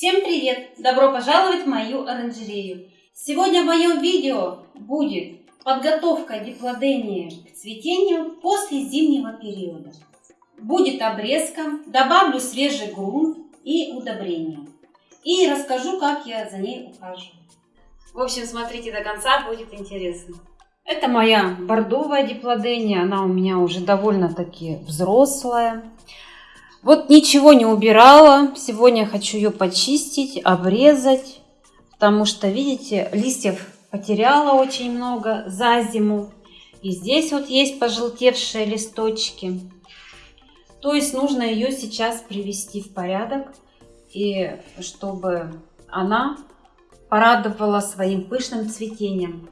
Всем привет! Добро пожаловать в мою оранжерею! Сегодня в моем видео будет подготовка диплодения к цветению после зимнего периода. Будет обрезка, добавлю свежий грунт и удобрения. И расскажу, как я за ней ухаживаю. В общем, смотрите до конца, будет интересно. Это моя бордовая диплодения, она у меня уже довольно-таки взрослая. Вот ничего не убирала. Сегодня хочу ее почистить, обрезать. Потому что, видите, листьев потеряла очень много за зиму. И здесь вот есть пожелтевшие листочки. То есть нужно ее сейчас привести в порядок. И чтобы она порадовала своим пышным цветением.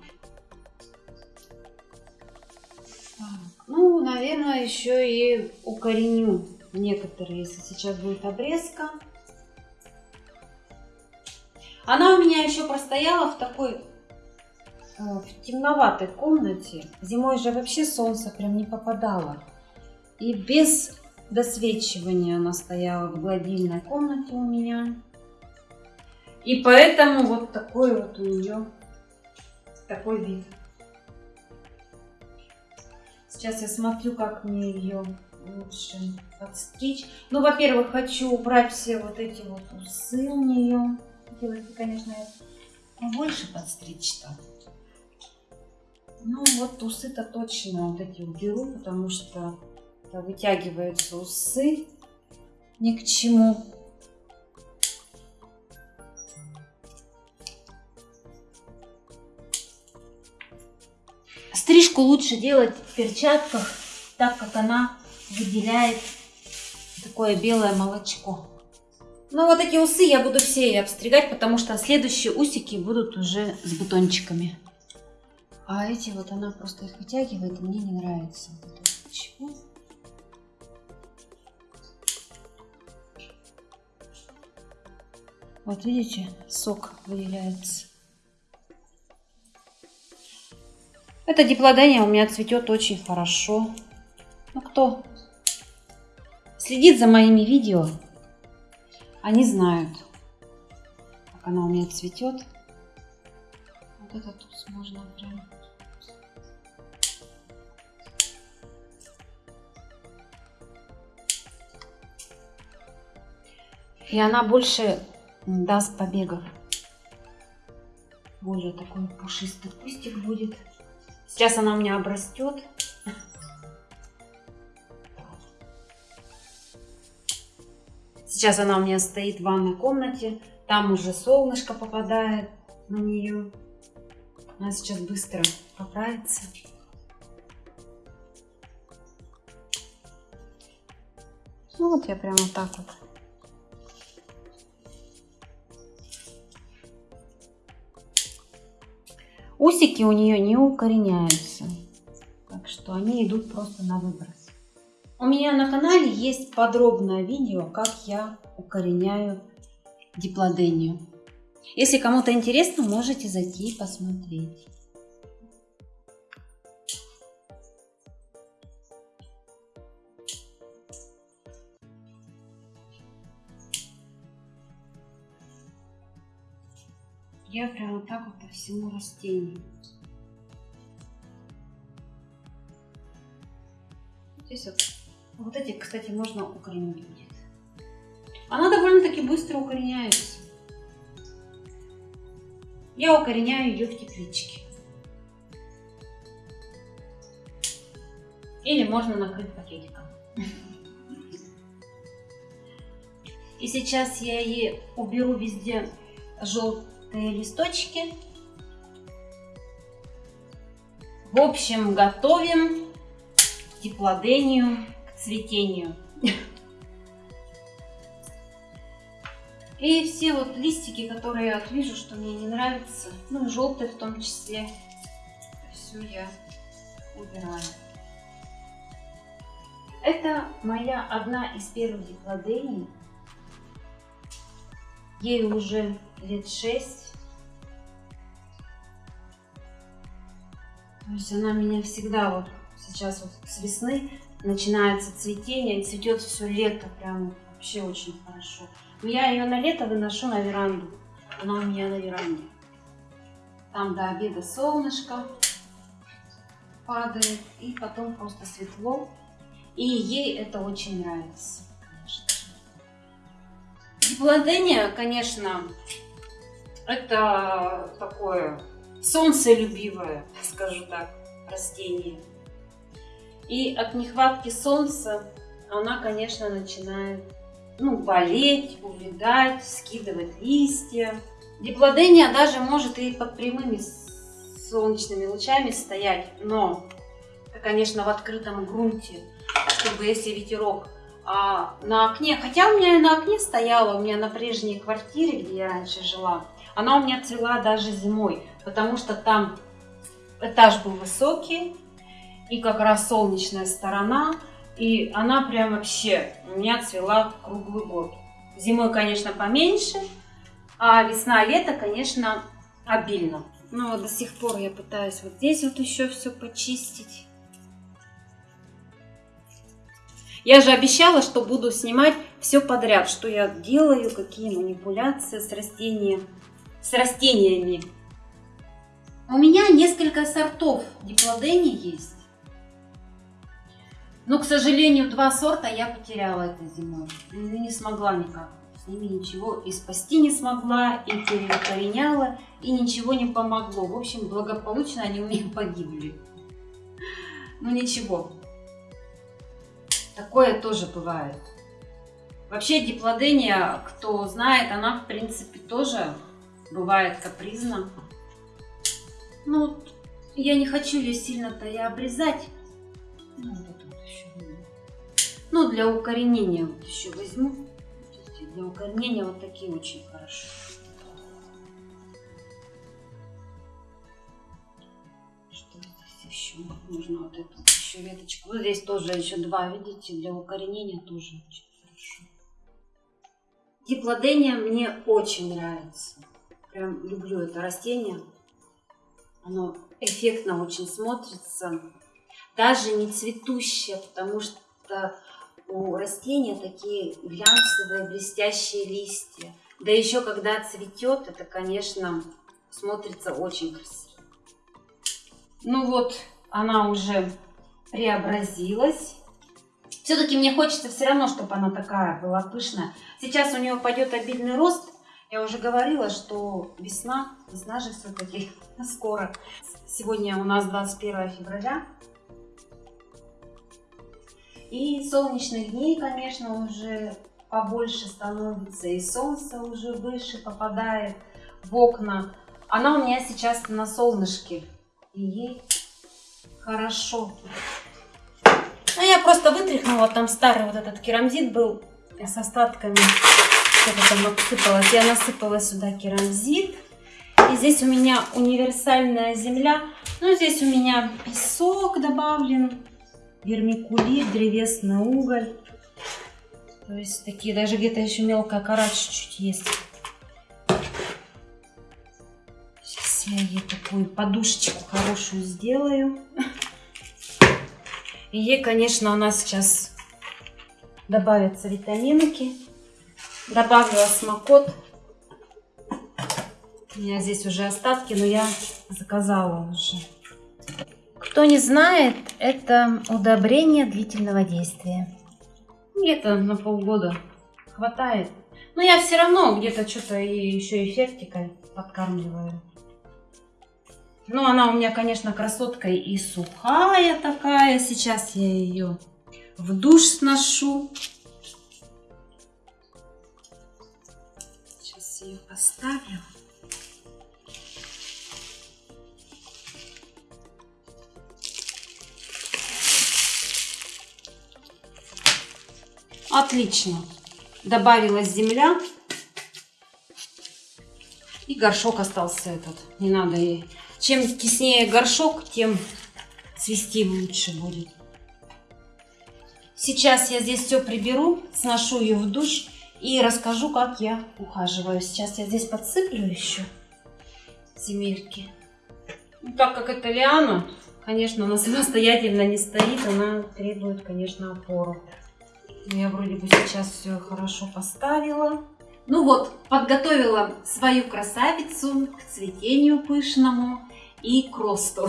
Ну, наверное, еще и укореню некоторые, если сейчас будет обрезка. Она у меня еще простояла в такой э, в темноватой комнате. Зимой же вообще солнце прям не попадало. И без досвечивания она стояла в гладильной комнате у меня. И поэтому вот такой вот у нее такой вид. Сейчас я смотрю, как мне ее лучше подстричь. Ну, во-первых, хочу убрать все вот эти вот усы у нее. Хотелось конечно, больше подстричь-то. Ну, вот усы-то точно вот эти уберу, потому что вытягиваются усы ни к чему. Стрижку лучше делать в перчатках, так как она выделяет такое белое молочко. Ну вот эти усы я буду все обстригать, потому что следующие усики будут уже с бутончиками. А эти вот она просто их вытягивает, и мне не нравится. Чего? Вот видите, сок выделяется. Это диплодения у меня цветет очень хорошо. Ну кто следит за моими видео, они знают, как она у меня цветет. Вот это тут можно прям... И она больше даст побегов. Более такой пушистый кустик будет. Сейчас она у меня обрастет. Сейчас она у меня стоит в ванной комнате. Там уже солнышко попадает на нее. Она сейчас быстро поправится. Ну вот я прямо так вот Усики у нее не укореняются, так что они идут просто на выброс. У меня на канале есть подробное видео, как я укореняю диплодению. Если кому-то интересно, можете зайти и посмотреть. Я прям вот так вот по всему растению. Здесь вот. Вот эти, кстати, можно укоренить. Она довольно-таки быстро укореняется. Я укореняю ее в тепличке. Или можно накрыть пакетиком. И сейчас я ей уберу везде желтый листочки. В общем, готовим к цветению. И все вот листики, которые я вижу, что мне не нравятся, ну, желтые в том числе, все я убираю. Это моя одна из первых диплодений. Ей уже лет 6. То есть она меня всегда вот сейчас вот с весны начинается цветение, цветет все лето прям Вообще очень хорошо. Но я ее на лето выношу на веранду. Она у меня на веранде. Там до обеда солнышко падает. И потом просто светло. И ей это очень нравится. Гипладения, конечно, это такое солнцелюбивое, скажу так, растение. И от нехватки солнца она, конечно, начинает ну, болеть, увядать, скидывать листья. Диплодения даже может и под прямыми солнечными лучами стоять, но конечно, в открытом грунте, чтобы если ветерок а на окне, хотя у меня на окне стояла, у меня на прежней квартире, где я раньше жила, она у меня цвела даже зимой, потому что там этаж был высокий, и как раз солнечная сторона, и она прям вообще у меня цвела круглый год. Зимой, конечно, поменьше, а весна-лето, конечно, обильно. Но вот до сих пор я пытаюсь вот здесь вот еще все почистить. Я же обещала, что буду снимать все подряд, что я делаю, какие манипуляции с растением, с растениями. У меня несколько сортов диплодений есть. Но, к сожалению, два сорта я потеряла этой зимой. Не смогла никак. С ними ничего и спасти не смогла, и переукореняла, и ничего не помогло. В общем, благополучно они у меня погибли. Ну ничего. Такое тоже бывает. Вообще диплодения, кто знает, она в принципе тоже бывает капризна. Ну, я не хочу ее сильно-то и обрезать. Ну, вот ну, для укоренения вот еще возьму. Для укоренения вот такие очень хорошо. Что здесь еще? Нужно вот эту еще веточку. Вот здесь тоже еще два, видите, для укоренения тоже очень хорошо. Диплодения мне очень нравится. Прям люблю это растение. Оно эффектно очень смотрится. Даже не цветущее, потому что у растения такие глянцевые, блестящие листья. Да еще когда цветет, это, конечно, смотрится очень красиво. Ну вот, она уже преобразилась. Все-таки мне хочется все равно, чтобы она такая была пышная. Сейчас у нее пойдет обильный рост. Я уже говорила, что весна, весна же все-таки скоро. Сегодня у нас 21 февраля. И солнечных дней, конечно, уже побольше становится, и солнце уже выше попадает в окна. Она у меня сейчас на солнышке, и ей хорошо. Ну, я просто вытряхнула, там старый вот этот керамзит был с остатками, что-то там отсыпалось. Я насыпала сюда керамзит. И здесь у меня универсальная земля. Ну, здесь у меня песок добавлен, вермикулит, древесный уголь. То есть такие, даже где-то еще мелкая кора чуть-чуть есть. Сейчас я ей такую подушечку хорошую сделаю. И ей, конечно, у нас сейчас добавятся витаминки. Добавлю осмокот. У меня здесь уже остатки, но я заказала уже. Кто не знает, это удобрение длительного действия. Где-то на полгода хватает. Но я все равно где-то что-то еще эффектикой подкармливаю. Ну, она у меня, конечно, красотка и сухая такая. Сейчас я ее в душ сношу. Сейчас ее поставлю. Отлично. Добавилась земля. И горшок остался этот. Не надо ей. Чем теснее горшок, тем цвести лучше будет. Сейчас я здесь все приберу, сношу ее в душ и расскажу, как я ухаживаю. Сейчас я здесь подсыплю еще земельки. Ну, так как это лиана, конечно, она самостоятельно не стоит, она требует, конечно, опору. Я вроде бы сейчас все хорошо поставила. Ну вот, подготовила свою красавицу к цветению пышному и к росту.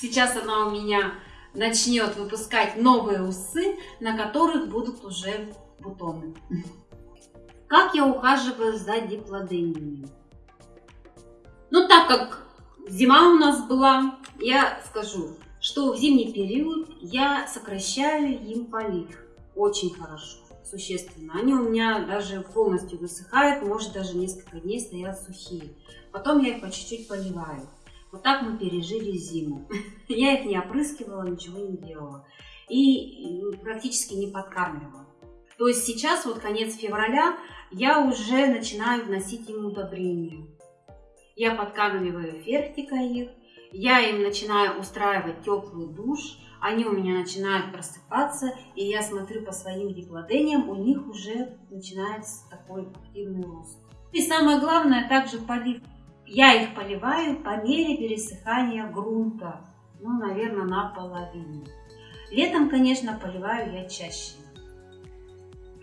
Сейчас она у меня начнет выпускать новые усы, на которых будут уже бутоны. Как я ухаживаю за диплодениями? Ну, так как зима у нас была, я скажу, что в зимний период я сокращаю им полив. Очень хорошо, существенно. Они у меня даже полностью высыхают, может даже несколько дней стоят сухие. Потом я их по чуть-чуть поливаю. Вот так мы пережили зиму. Я их не опрыскивала, ничего не делала. И практически не подкармливала. То есть сейчас, вот конец февраля, я уже начинаю вносить им удобрения. Я подкармливаю фертика их, я им начинаю устраивать теплый душ, они у меня начинают просыпаться, и я смотрю по своим диплодениям, у них уже начинается такой активный рост. И самое главное, также полив. Я их поливаю по мере пересыхания грунта, ну, наверное, наполовину. Летом, конечно, поливаю я чаще,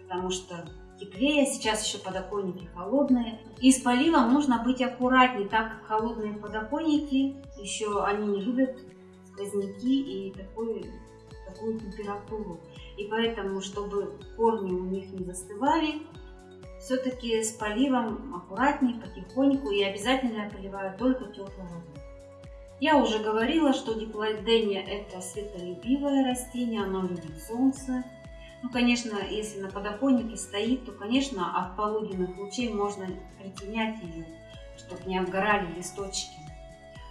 потому что теплее, сейчас еще подоконники холодные. И с поливом нужно быть аккуратнее, так как холодные подоконники, еще они не любят сквозняки и такую, такую температуру. И поэтому, чтобы корни у них не застывали, все-таки с поливом аккуратнее, потихоньку и обязательно я поливаю только теплой водой. Я уже говорила, что диплодения это светолюбивое растение, оно любит солнце. Ну, конечно, если на подоконнике стоит, то, конечно, от полуденных лучей можно притенять ее, чтобы не обгорали листочки.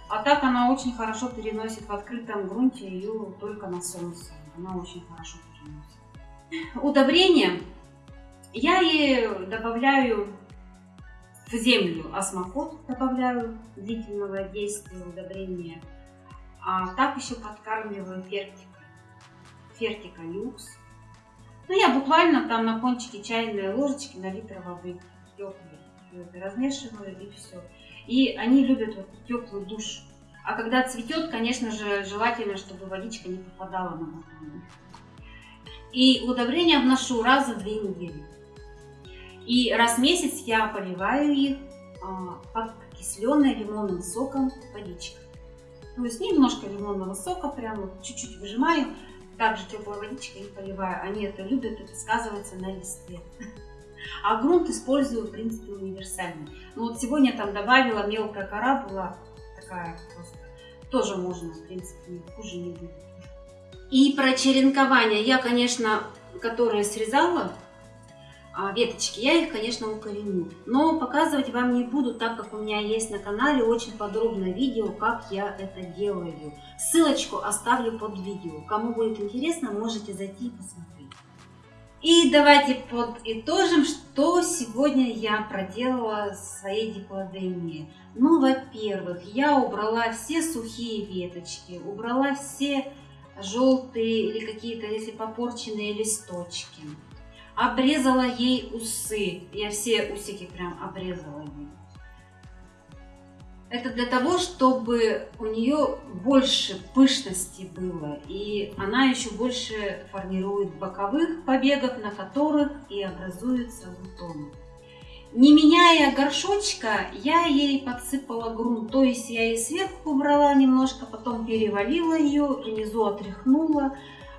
А так она очень хорошо переносит в открытом грунте ее только на солнце. Она очень хорошо переносит. Удобрение я ей добавляю в землю осмокот, добавляю длительного действия удобрения. А так еще подкармливаю фертика. Фертика люкс. Ну, я буквально там на кончике чайной ложечки на литр воды теплой. Размешиваю и все. И они любят вот теплый душ. А когда цветет, конечно же, желательно, чтобы водичка не попадала на бутоны. И удобрения вношу раз за две недели. И раз в месяц я поливаю их а, подкисленной лимонным соком водичкой. То есть немножко лимонного сока, прямо чуть-чуть выжимаю, также теплой водичкой и поливаю. Они это любят, это сказывается на листе. А грунт использую, в принципе, универсальный. Ну вот сегодня там добавила мелкая кора была такая просто. Тоже можно, в принципе, хуже не будет. И про черенкование я, конечно, которые срезала, веточки, я их, конечно, укореню. Но показывать вам не буду, так как у меня есть на канале очень подробное видео, как я это делаю. Ссылочку оставлю под видео. Кому будет интересно, можете зайти и посмотреть. И давайте подытожим, что сегодня я проделала в своей диплодении. Ну, во-первых, я убрала все сухие веточки, убрала все желтые или какие-то, если попорченные листочки обрезала ей усы. Я все усики прям обрезала ей. Это для того, чтобы у нее больше пышности было, и она еще больше формирует боковых побегов, на которых и образуется бутон. Не меняя горшочка, я ей подсыпала грунт, то есть я ей сверху убрала немножко, потом перевалила ее, внизу отряхнула,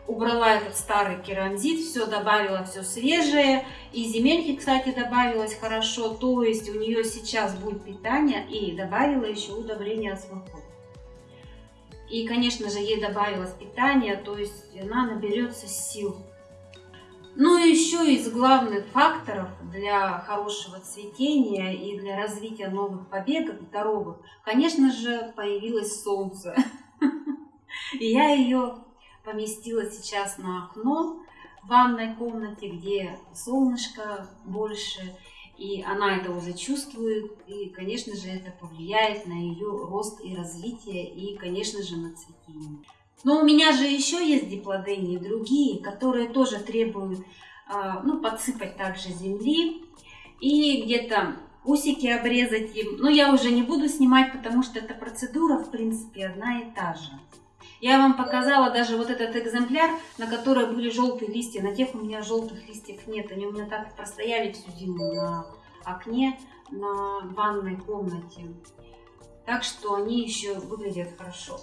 убрала этот старый керамзит, все добавила, все свежее. И земельки, кстати, добавилось хорошо, то есть у нее сейчас будет питание и добавила еще удобрение осмокот. И, конечно же, ей добавилось питание, то есть она наберется сил. Ну и еще из главных факторов для хорошего цветения и для развития новых побегов здоровых, конечно же, появилось солнце. И я ее поместила сейчас на окно в ванной комнате, где солнышко больше, и она это уже чувствует, и, конечно же, это повлияет на ее рост и развитие, и, конечно же, на цветение. Но у меня же еще есть диплодении другие, которые тоже требуют а, ну, подсыпать также земли и где-то усики обрезать им. Но я уже не буду снимать, потому что эта процедура, в принципе, одна и та же. Я вам показала даже вот этот экземпляр, на котором были желтые листья. На тех у меня желтых листьев нет. Они у меня так простояли всю зиму на окне, на ванной комнате. Так что они еще выглядят хорошо.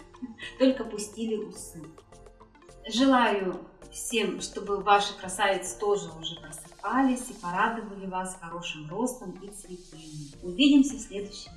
Только пустили усы. Желаю всем, чтобы ваши красавицы тоже уже просыпались и порадовали вас хорошим ростом и цветением. Увидимся в следующем